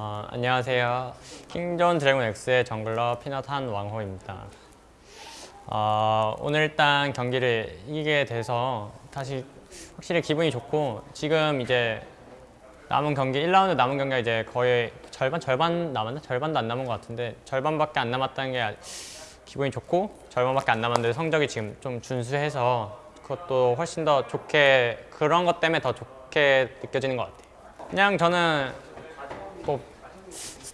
어, 안녕하세요. 킹존 드래곤 X의 jungler 피넛 한왕호입니다. 어, 오늘 일단 경기를 이기게 돼서 다시 확실히 기분이 좋고 지금 이제 남은 경기 1라운드 남은 경기가 이제 거의 절반 절반 남았나? 절반도 안 남은 것 같은데 절반밖에 안 남았다는 게 아- 기분이 좋고 절반밖에 안 남았는데 성적이 지금 좀 준수해서 그것도 훨씬 더 좋게 그런 것 때문에 더 좋게 느껴지는 것 같아요. 그냥 저는 뭐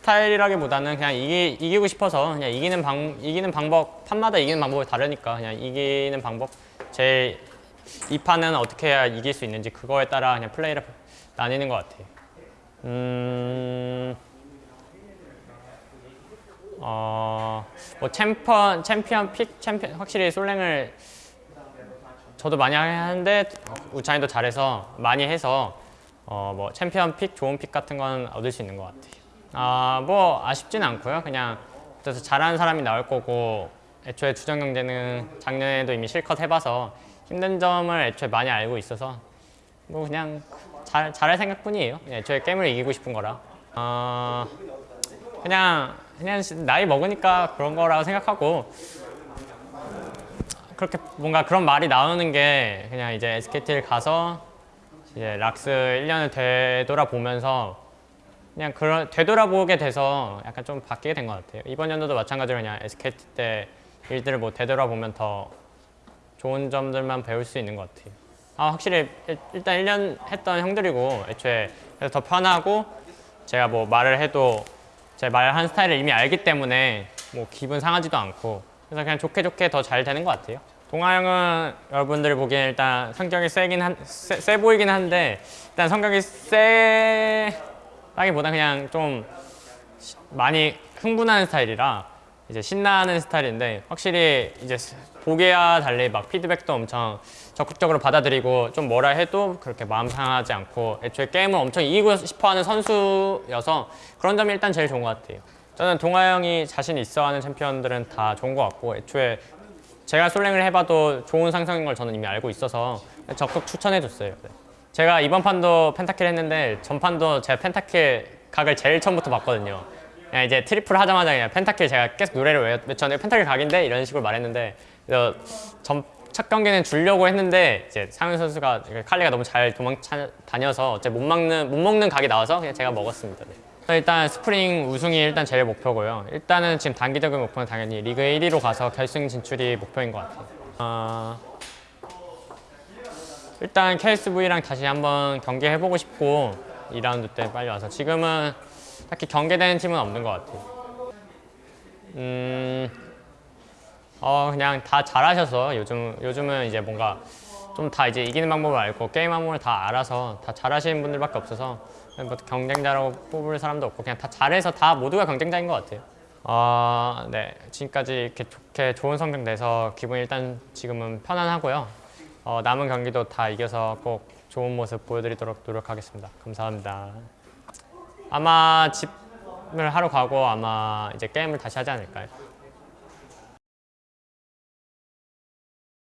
스타일이라기보다는 그냥 이기, 이기고 싶어서 그냥 이기는 방 이기는 방법 판마다 이기는 방법이 다르니까 그냥 이기는 방법 제일 이 판은 어떻게 해야 이길 수 있는지 그거에 따라 그냥 플레이를 나뉘는 것 같아요. 음. 어, 뭐 챔피언, 챔피언 pick, 챔피언 확실히 솔랭을 저도 많이 하는데 우찬이도 잘해서 많이 해서 어, 뭐 챔피언 pick, 좋은 pick 같은 건 얻을 수 있는 것 같아요. 아, 뭐 아쉽진 않고요. 그냥 그래서 잘하는 사람이 나올 거고 애초에 주전 경쟁은 작년에도 이미 실컷 해봐서 힘든 점을 애초에 많이 알고 있어서 뭐 그냥 잘, 잘할 생각뿐이에요. 애초에 게임을 이기고 싶은 거라. 어, 그냥 그냥 나이 먹으니까 그런 거라고 생각하고 그렇게 뭔가 그런 말이 나오는 게 그냥 이제 SKT를 가서 이제 락스 1년을 되돌아보면서 그냥 그런 되돌아보게 돼서 약간 좀 바뀌게 된 것 같아요. 이번 연도도 마찬가지로 그냥 SKT 때 일들을 뭐 되돌아보면 더 좋은 점들만 배울 수 있는 것 같아요. 아 확실히 일- 일단 1년 했던 형들이고 애초에 그래서 더 편하고 제가 뭐 말을 해도 제 말한 스타일을 이미 알기 때문에 뭐 기분 상하지도 않고 그래서 그냥 좋게 좋게 더 잘 되는 것 같아요. 동아 형은 여러분들이 보기엔 일단 성격이 세긴 한, 세, 세 보이긴 한데 일단 성격이 세 라기보다 그냥 좀 시- 많이 흥분하는 스타일이라 이제 신나는 스타일인데 확실히 이제 스- 보기와 달리 막 피드백도 엄청 적극적으로 받아들이고 좀 뭐라 해도 그렇게 마음 상하지 않고 애초에 게임을 엄청 이기고 싶어하는 선수여서 그런 점이 일단 제일 좋은 것 같아요. 저는 동아 형이 자신 있어하는 챔피언들은 다 좋은 것 같고 애초에 제가 솔랭을 해봐도 좋은 상성인 걸 저는 이미 알고 있어서 적극 추천해줬어요. 네. 제가 이번 판도 penta kill 했는데 전판도 제가 penta kill 각을 제일 처음부터 봤거든요. 그냥 이제 triple 하자마자 그냥 penta kill 제가 계속 노래를 외- 외쳤는데 penta kill 각인데 이런 식으로 말했는데 그래서 전, 첫 경기는 주려고 했는데 이제 상윤 선수가 칼리가 너무 잘 도망 다녀서 어째 못 막는 못 먹는 각이 나와서 그냥 제가 먹었습니다. 네. 일단 스프링 우승이 일단 제일 목표고요. 일단은 지금 단기적인 목표는 당연히 리그 1위로 가서 결승 진출이 목표인 것 같아요. 어, 일단 KSV랑 다시 한번 경기해보고 싶고 2라운드 때 빨리 와서 지금은 딱히 경계되는 팀은 없는 것 같아요. 음, 어 그냥 다 잘하셔서 요즘 요즘은 이제 뭔가 좀 다 이제 이기는 방법을 알고 게임 방법을 다 알아서 다 잘하시는 분들밖에 없어서 뭐 경쟁자라고 뽑을 사람도 없고 그냥 다 잘해서 다 모두가 경쟁자인 것 같아요. 어, 네 지금까지 이렇게 좋게 좋은 성적 내서 기분이 일단 지금은 편안하고요. 어, 남은 경기도 다 이겨서 꼭 좋은 모습 보여드리도록 노력하겠습니다. 감사합니다. 아마 집을 하러 가고 아마 이제 게임을 다시 하지 않을까요?